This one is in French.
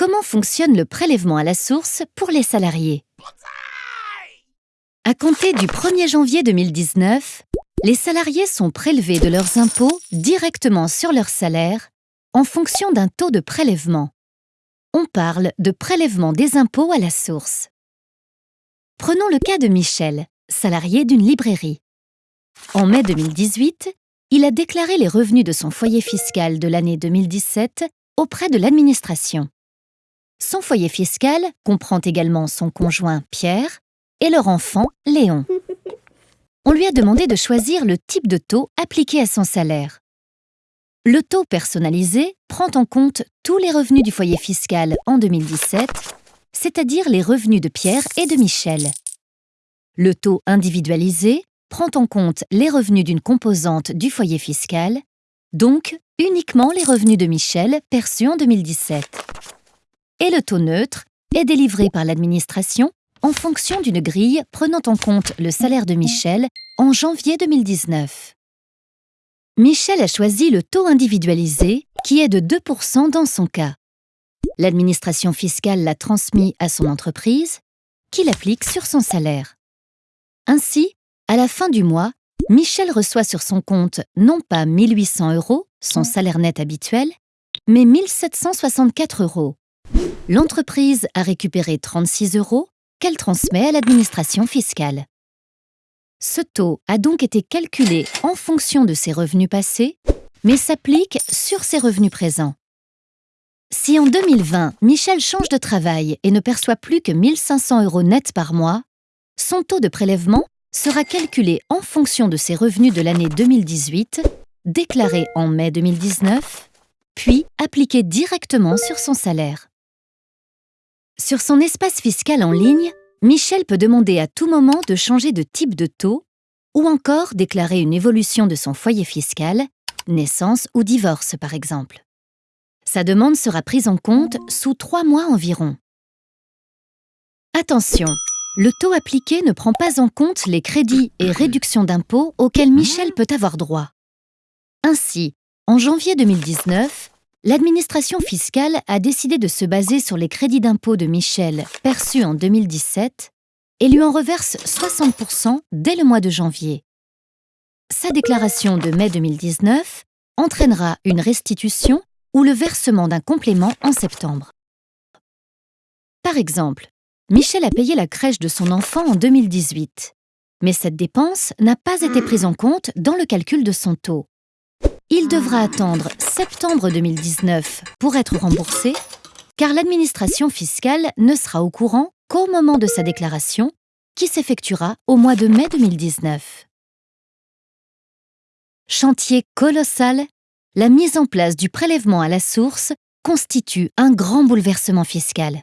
Comment fonctionne le prélèvement à la source pour les salariés? À compter du 1er janvier 2019, les salariés sont prélevés de leurs impôts directement sur leur salaire en fonction d'un taux de prélèvement. On parle de prélèvement des impôts à la source. Prenons le cas de Michel, salarié d'une librairie. En mai 2018, il a déclaré les revenus de son foyer fiscal de l'année 2017 auprès de l'administration. Son foyer fiscal comprend également son conjoint Pierre et leur enfant Léon. On lui a demandé de choisir le type de taux appliqué à son salaire. Le taux personnalisé prend en compte tous les revenus du foyer fiscal en 2017, c'est-à-dire les revenus de Pierre et de Michel. Le taux individualisé prend en compte les revenus d'une composante du foyer fiscal, donc uniquement les revenus de Michel perçus en 2017. Et le taux neutre est délivré par l'administration en fonction d'une grille prenant en compte le salaire de Michel en janvier 2019. Michel a choisi le taux individualisé, qui est de 2% dans son cas. L'administration fiscale l'a transmis à son entreprise, qui l'applique sur son salaire. Ainsi, à la fin du mois, Michel reçoit sur son compte non pas 1800 euros, son salaire net habituel, mais 1764 euros. L'entreprise a récupéré 36 euros qu'elle transmet à l'administration fiscale. Ce taux a donc été calculé en fonction de ses revenus passés, mais s'applique sur ses revenus présents. Si en 2020, Michel change de travail et ne perçoit plus que 1500 euros net par mois, son taux de prélèvement sera calculé en fonction de ses revenus de l'année 2018, déclarés en mai 2019, puis appliqué directement sur son salaire. Sur son espace fiscal en ligne, Michel peut demander à tout moment de changer de type de taux ou encore déclarer une évolution de son foyer fiscal, naissance ou divorce par exemple. Sa demande sera prise en compte sous trois mois environ. Attention, le taux appliqué ne prend pas en compte les crédits et réductions d'impôts auxquels Michel peut avoir droit. Ainsi, en janvier 2019, l'administration fiscale a décidé de se baser sur les crédits d'impôt de Michel perçus en 2017 et lui en reverse 60% dès le mois de janvier. Sa déclaration de mai 2019 entraînera une restitution ou le versement d'un complément en septembre. Par exemple, Michel a payé la crèche de son enfant en 2018. Mais cette dépense n'a pas été prise en compte dans le calcul de son taux. Il devra attendre septembre 2019 pour être remboursé, car l'administration fiscale ne sera au courant qu'au moment de sa déclaration, qui s'effectuera au mois de mai 2019. Chantier colossal, la mise en place du prélèvement à la source constitue un grand bouleversement fiscal.